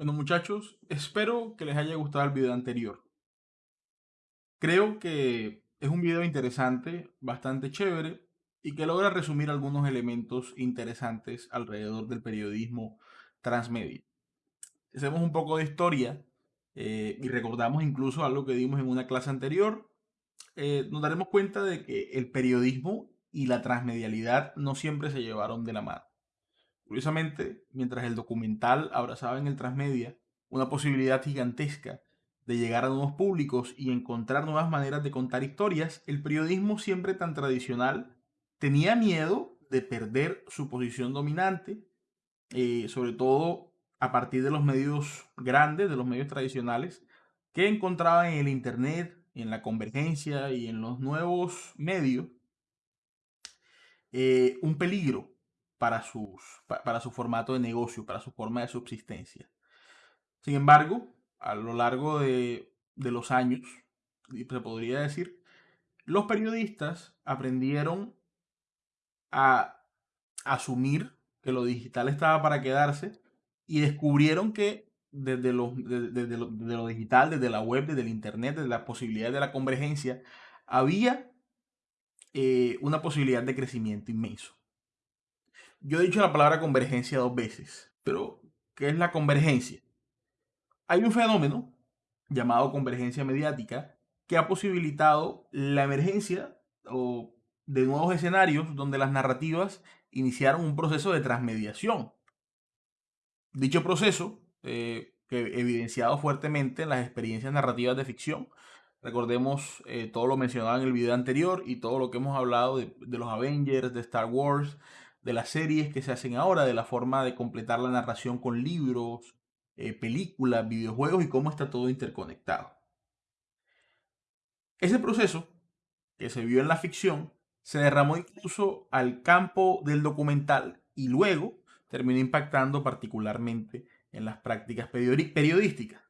Bueno muchachos, espero que les haya gustado el video anterior. Creo que es un video interesante, bastante chévere y que logra resumir algunos elementos interesantes alrededor del periodismo transmedia. Hacemos un poco de historia eh, y recordamos incluso algo que dimos en una clase anterior. Eh, nos daremos cuenta de que el periodismo y la transmedialidad no siempre se llevaron de la mano. Curiosamente, mientras el documental abrazaba en el transmedia una posibilidad gigantesca de llegar a nuevos públicos y encontrar nuevas maneras de contar historias, el periodismo siempre tan tradicional tenía miedo de perder su posición dominante, eh, sobre todo a partir de los medios grandes, de los medios tradicionales, que encontraban en el Internet, en la convergencia y en los nuevos medios, eh, un peligro para, sus, para su formato de negocio, para su forma de subsistencia. Sin embargo, a lo largo de, los años, se podría decir, los periodistas aprendieron a asumir que lo digital estaba para quedarse y descubrieron que desde lo, lo, digital, desde la web, desde el internet, desde la posibilidad de la convergencia, había eh, una posibilidad de crecimiento inmenso. Yo he dicho la palabra convergencia dos veces, pero ¿qué es la convergencia? Hay un fenómeno llamado convergencia mediática que ha posibilitado la emergencia de nuevos escenarios donde las narrativas iniciaron un proceso de transmediación. Dicho proceso, eh, que evidenciado fuertemente en las experiencias narrativas de ficción, recordemos eh, todo lo mencionado en el video anterior y todo lo que hemos hablado de los Avengers, de Star Wars, de las series que se hacen ahora, de la forma de completar la narración con libros, eh, películas, videojuegos y cómo está todo interconectado. Ese proceso que se vio en la ficción se derramó incluso al campo del documental y luego terminó impactando particularmente en las prácticas periodísticas.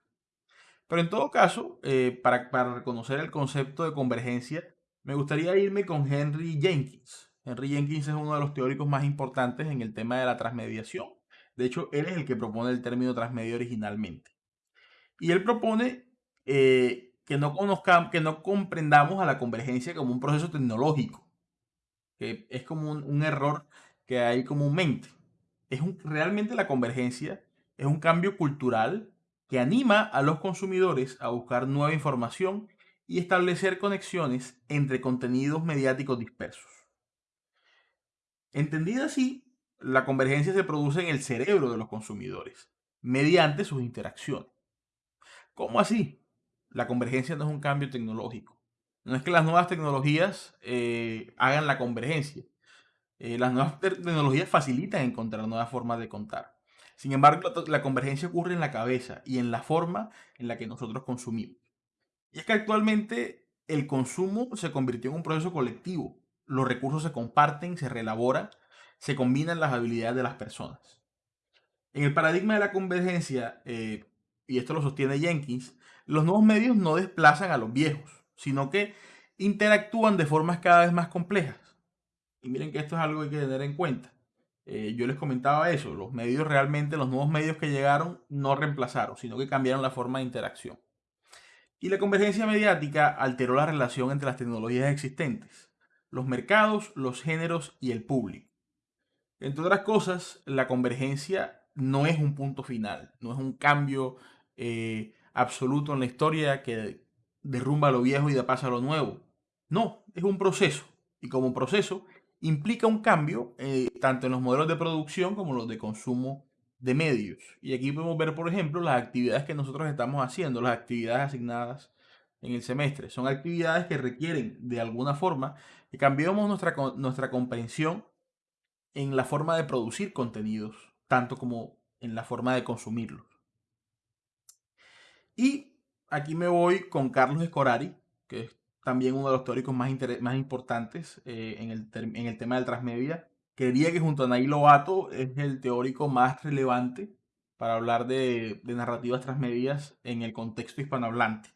Pero en todo caso, eh, para, para reconocer el concepto de convergencia, me gustaría irme con Henry Jenkins, Henry Jenkins es uno de los teóricos más importantes en el tema de la transmediación. De hecho, él es el que propone el término transmedia originalmente. Y él propone eh, que, no conozcamos, que no comprendamos a la convergencia como un proceso tecnológico, que es como un, error que hay comúnmente. Es realmente la convergencia es un cambio cultural que anima a los consumidores a buscar nueva información y establecer conexiones entre contenidos mediáticos dispersos. Entendida así, la convergencia se produce en el cerebro de los consumidores, mediante sus interacciones. ¿Cómo así? La convergencia no es un cambio tecnológico. No es que las nuevas tecnologías eh, hagan la convergencia. Eh, las nuevas tecnologías facilitan encontrar nuevas formas de contar. Sin embargo, la convergencia ocurre en la cabeza y en la forma en la que nosotros consumimos. Y es que actualmente el consumo se convirtió en un proceso colectivo los recursos se comparten, se reelaboran, se combinan las habilidades de las personas. En el paradigma de la convergencia, eh, y esto lo sostiene Jenkins, los nuevos medios no desplazan a los viejos, sino que interactúan de formas cada vez más complejas. Y miren que esto es algo que hay que tener en cuenta. Eh, yo les comentaba eso, los medios realmente, los nuevos medios que llegaron no reemplazaron, sino que cambiaron la forma de interacción. Y la convergencia mediática alteró la relación entre las tecnologías existentes los mercados, los géneros y el público. Entre otras cosas, la convergencia no es un punto final, no es un cambio eh, absoluto en la historia que derrumba lo viejo y da paso a lo nuevo. No, es un proceso. Y como proceso implica un cambio eh, tanto en los modelos de producción como los de consumo de medios. Y aquí podemos ver, por ejemplo, las actividades que nosotros estamos haciendo, las actividades asignadas en el semestre. Son actividades que requieren de alguna forma que cambiemos nuestra, nuestra comprensión en la forma de producir contenidos, tanto como en la forma de consumirlos. Y aquí me voy con Carlos Escorari, que es también uno de los teóricos más, más importantes eh, en, el en, el tema del transmedia. Creería que junto a Nail Lobato es el teórico más relevante para hablar de, de narrativas transmedias en el contexto hispanohablante.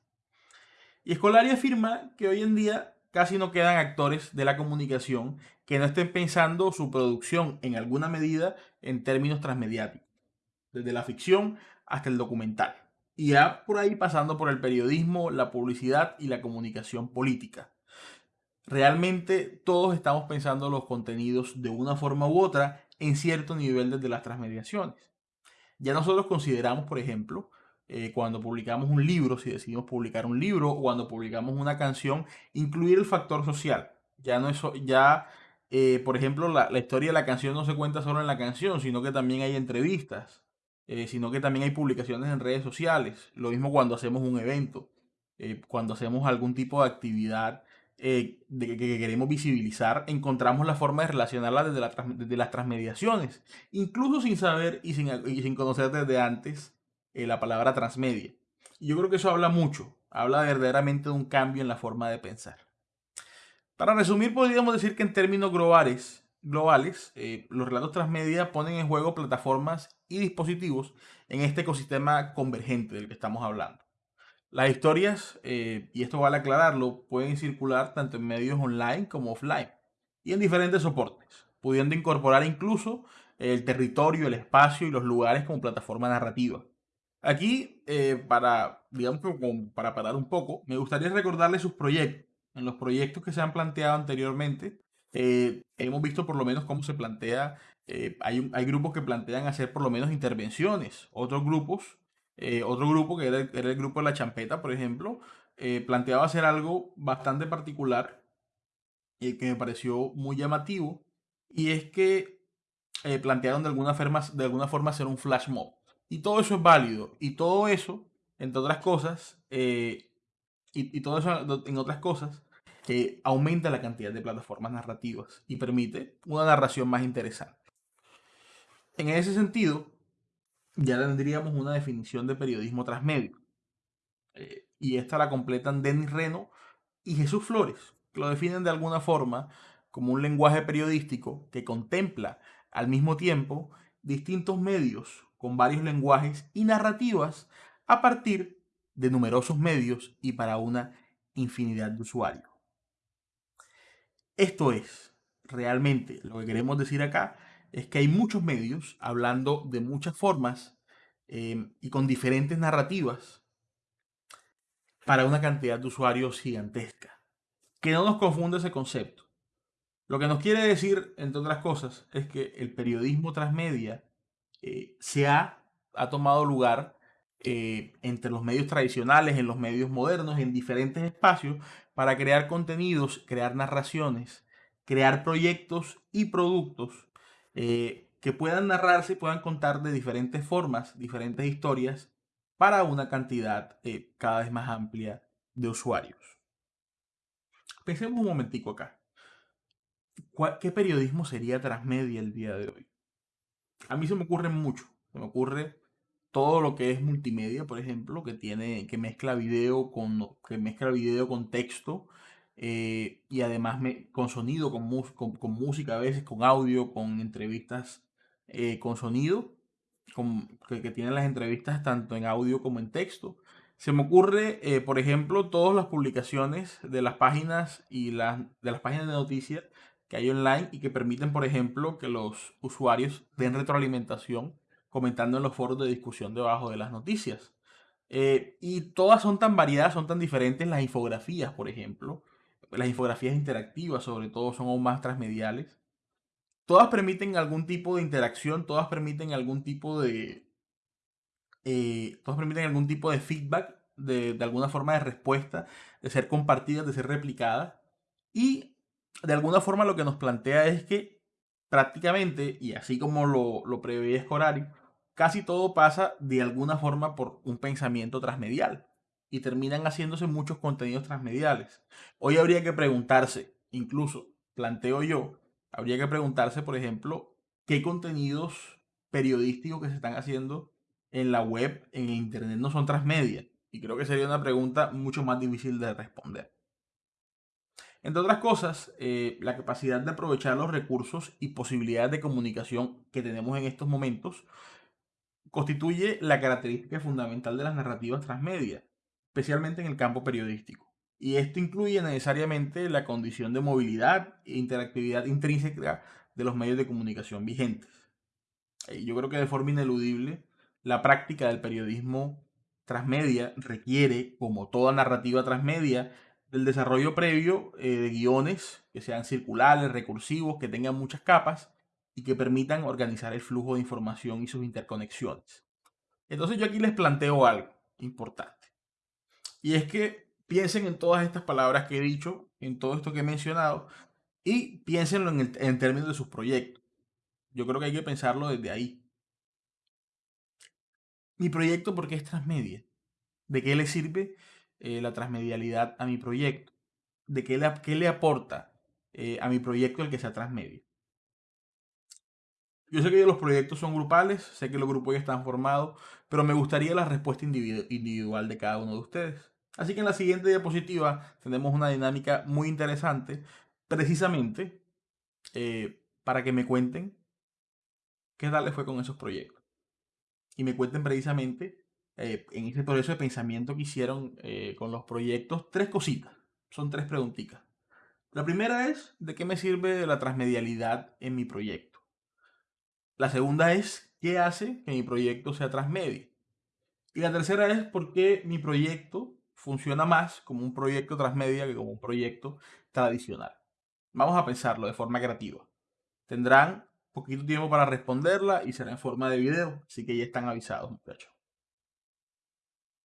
Y Escolari afirma que hoy en día casi no quedan actores de la comunicación que no estén pensando su producción en alguna medida en términos transmediáticos. desde la ficción hasta el documental. Y ya por ahí pasando por el periodismo, la publicidad y la comunicación política. Realmente todos estamos pensando los contenidos de una forma u otra en cierto nivel desde las transmediaciones. Ya nosotros consideramos, por ejemplo, eh, cuando publicamos un libro, si decidimos publicar un libro o cuando publicamos una canción, incluir el factor social. Ya no es, ya, eh, por ejemplo, la, la, historia de la canción no se cuenta solo en la canción, sino que también hay entrevistas, eh, sino que también hay publicaciones en redes sociales. Lo mismo cuando hacemos un evento, cuando hacemos algún tipo de actividad de que, que, queremos visibilizar, encontramos la forma de relacionarla desde, la, desde las transmediaciones, incluso sin saber y sin, y sin conocer desde antes eh, la palabra transmedia. Y yo creo que eso habla mucho, habla verdaderamente de un cambio en la forma de pensar. Para resumir, podríamos decir que en términos globales, globales eh, los relatos transmedia ponen en juego plataformas y dispositivos en este ecosistema convergente del que estamos hablando. Las historias, eh, y esto vale aclararlo, pueden circular tanto en medios online como offline y en diferentes soportes, pudiendo incorporar incluso el territorio, el espacio y los lugares como plataforma narrativa. Aquí, eh, para, digamos, para parar un poco, me gustaría recordarles sus proyectos. En los proyectos que se han planteado anteriormente, eh, hemos visto por lo menos cómo se plantea, eh, hay, hay, grupos que plantean hacer por lo menos intervenciones, otros grupos, otro grupo que era, el grupo de la champeta, por ejemplo, planteaba hacer algo bastante particular y que me pareció muy llamativo, y es que plantearon de alguna, forma, de alguna forma hacer un flash mob. Y todo eso es válido. Y todo eso, entre otras cosas, eh, y, todo eso en otras cosas, que aumenta la cantidad de plataformas narrativas y permite una narración más interesante. En ese sentido, ya tendríamos una definición de periodismo transmedio. Eh, y esta la completan Denis Reno y Jesús Flores, que lo definen de alguna forma como un lenguaje periodístico que contempla al mismo tiempo distintos medios con varios lenguajes y narrativas a partir de numerosos medios y para una infinidad de usuarios. Esto es, realmente, lo que queremos decir acá es que hay muchos medios hablando de muchas formas em, y con diferentes narrativas para una cantidad de usuarios gigantesca. Que no nos confunda ese concepto. Lo que nos quiere decir, entre otras cosas, es que el periodismo transmedia eh, se ha, ha, tomado lugar eh, entre los medios tradicionales, en los medios modernos, en diferentes espacios, para crear contenidos, crear narraciones, crear proyectos y productos eh, que puedan narrarse puedan contar de diferentes formas, diferentes historias, para una cantidad cada vez más amplia de usuarios. Pensemos un momentico acá. ¿Qué periodismo sería transmedia el día de hoy? A mí se me ocurre mucho. Se me ocurre todo lo que es multimedia, por ejemplo, que tiene, que mezcla video con, que mezcla video con texto eh, y además me, con sonido, con, música a veces, con audio, con entrevistas eh, con sonido, con, que, que tienen las entrevistas tanto en audio como en texto. Se me ocurre, eh, por ejemplo, todas las publicaciones de las páginas y las, de las páginas de noticias hay online y que permiten, por ejemplo, que los usuarios den retroalimentación comentando en los foros de discusión debajo de las noticias. Eh, y todas son tan variadas, son tan diferentes las infografías, por ejemplo. Las infografías interactivas, sobre todo, son aún más transmediales. Todas permiten algún tipo de interacción, todas permiten algún tipo de... Eh, todas permiten algún tipo de feedback, de, de alguna forma de respuesta, de ser compartidas, de ser replicadas. Y de alguna forma lo que nos plantea es que prácticamente, y así como lo, lo prevé Escorari, casi todo pasa de alguna forma por un pensamiento transmedial y terminan haciéndose muchos contenidos transmediales. Hoy habría que preguntarse, incluso planteo yo, habría que preguntarse, por ejemplo, qué contenidos periodísticos que se están haciendo en la web, en internet, no son transmedia. Y creo que sería una pregunta mucho más difícil de responder. Entre otras cosas, eh, la capacidad de aprovechar los recursos y posibilidades de comunicación que tenemos en estos momentos constituye la característica fundamental de las narrativas transmedia, especialmente en el campo periodístico. Y esto incluye necesariamente la condición de movilidad e interactividad intrínseca de los medios de comunicación vigentes. Eh, yo creo que de forma ineludible La práctica del periodismo transmedia requiere, como toda narrativa transmedia, del desarrollo previo eh, de guiones que sean circulares, recursivos, que tengan muchas capas y que permitan organizar el flujo de información y sus interconexiones. Entonces yo aquí les planteo algo importante. Y es que piensen en todas estas palabras que he dicho, en todo esto que he mencionado, y piénsenlo en, en términos de sus proyectos. Yo creo que hay que pensarlo desde ahí. Mi proyecto, ¿por qué es transmedia? ¿De qué le sirve eh, la transmedialidad a mi proyecto? ¿De qué le, qué le aporta eh, a mi proyecto el que sea transmedia? Yo sé que los proyectos son grupales, sé que los grupos ya están formados, pero me gustaría la respuesta individual de cada uno de ustedes. Así que en la siguiente diapositiva tenemos una dinámica muy interesante, precisamente eh, para que me cuenten qué tal les fue con esos proyectos. Y me cuenten precisamente eh, en ese proceso de pensamiento que hicieron eh, con los proyectos tres cositas. Son tres preguntitas. La primera es, ¿de qué me sirve la transmedialidad en mi proyecto? La segunda es, ¿qué hace que mi proyecto sea transmedia? Y la tercera es, ¿por qué mi proyecto funciona más como un proyecto transmedia que como un proyecto tradicional? Vamos a pensarlo de forma creativa. Tendrán poquito tiempo para responderla y será en forma de video, así que ya están avisados, muchachos.